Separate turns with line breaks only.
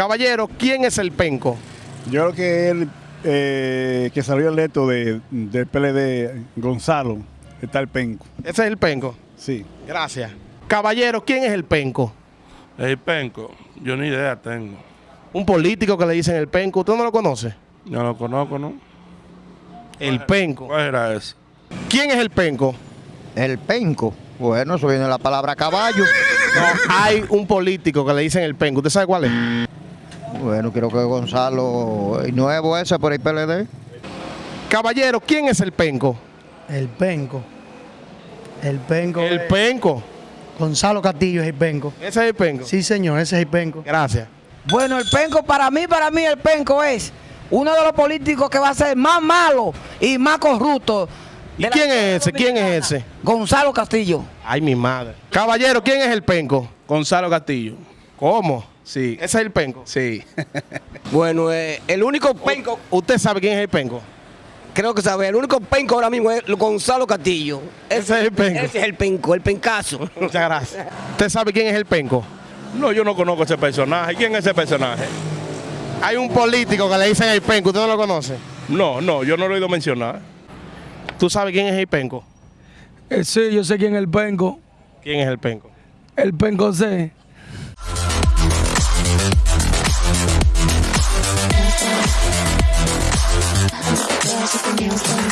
Caballero, ¿quién es el penco?
Yo creo que él, eh, que salió electo de, del PLD, Gonzalo, está el penco.
Ese es el penco.
Sí.
Gracias. Caballero, ¿quién es el penco?
El penco, yo ni idea tengo.
Un político que le dicen el penco. ¿Usted no lo conoce?
No lo conozco, ¿no?
El penco.
¿Cuál era ese?
¿Quién es el penco?
El penco. Bueno, eso viene de la palabra caballo.
No, hay un político que le dicen el penco. ¿Usted sabe cuál es?
Bueno, creo que Gonzalo, el nuevo ese por el PLD.
Caballero, ¿quién es el penco?
El penco. El penco.
El
es-
penco.
Gonzalo Castillo es el penco.
Ese es el penco.
Sí, señor, ese es el penco.
Gracias.
Bueno, el penco para mí, para mí el penco es uno de los políticos que va a ser más malo y más corrupto.
¿Y quién es ese? ¿Quién es ese?
Gonzalo Castillo.
Ay, mi madre. Caballero, ¿quién es el penco?
Gonzalo Castillo.
¿Cómo?
Sí.
Ese es el penco.
Sí.
Bueno, eh, el único penco,
¿Usted sabe quién es el penco?
creo que sabe, el único penco ahora mismo es Gonzalo Castillo.
Ese es el penco.
Ese es el penco, el pencazo.
Muchas gracias. ¿Usted sabe quién es el penco?
No, yo no conozco ese personaje. ¿Quién es ese personaje?
Hay un político que le dicen el penco. ¿Usted no lo conoce?
No, no, yo no lo he oído mencionar.
¿Tú sabes quién es el penco?
Eh, sí, yo sé quién es el penco.
¿Quién es el penco?
El penco C. just a nail